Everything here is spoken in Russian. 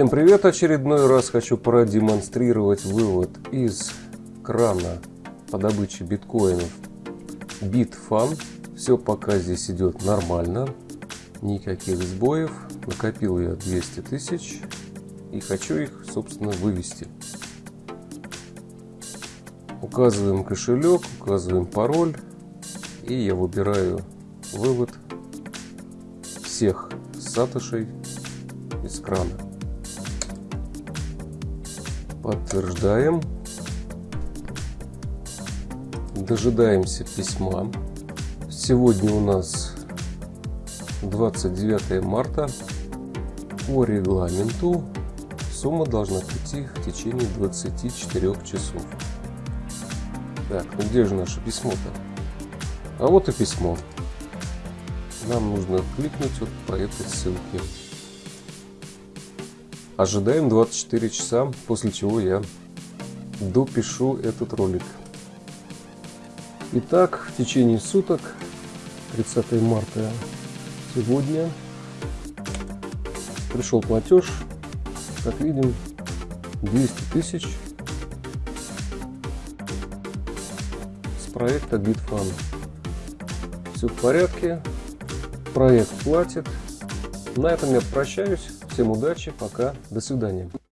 Всем привет! Очередной раз хочу продемонстрировать вывод из крана по добыче биткоинов Bitfan. Все пока здесь идет нормально, никаких сбоев. Накопил я 200 тысяч и хочу их, собственно, вывести. Указываем кошелек, указываем пароль и я выбираю вывод всех сатошей из крана. Подтверждаем. Дожидаемся письма. Сегодня у нас 29 марта. По регламенту сумма должна прийти в течение 24 часов. Так, ну где же наше письмо-то? А вот и письмо. Нам нужно кликнуть вот по этой ссылке. Ожидаем 24 часа, после чего я допишу этот ролик. Итак, в течение суток, 30 марта сегодня, пришел платеж, как видим, 200 тысяч с проекта Bitfan. Все в порядке, проект платит. На этом я прощаюсь. Всем удачи, пока, до свидания.